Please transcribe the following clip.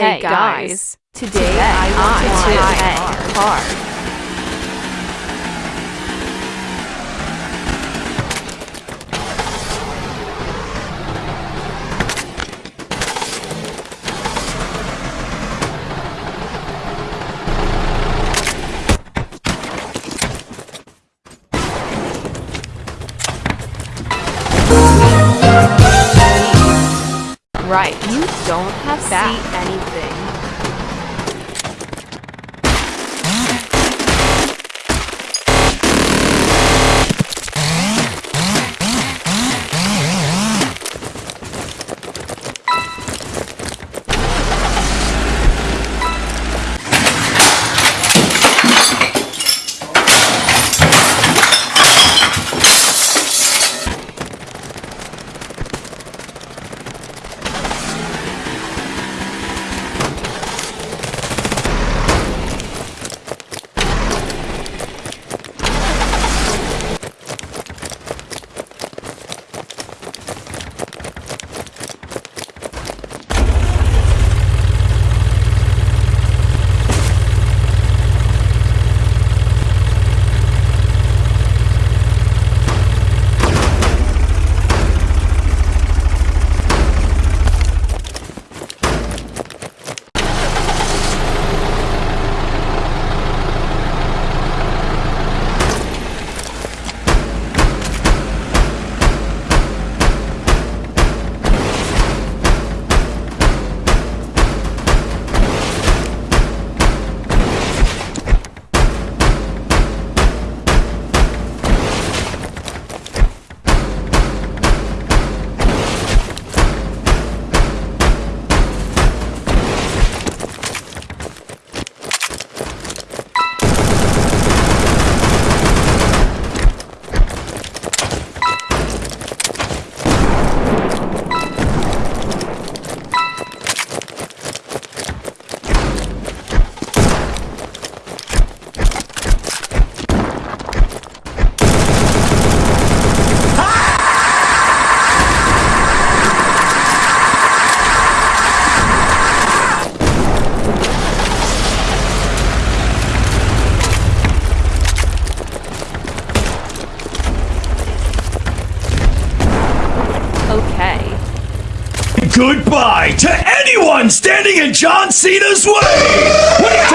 Hey guys, today I want to play a Right, you don't have see anything. Goodbye to anyone standing in John Cena's way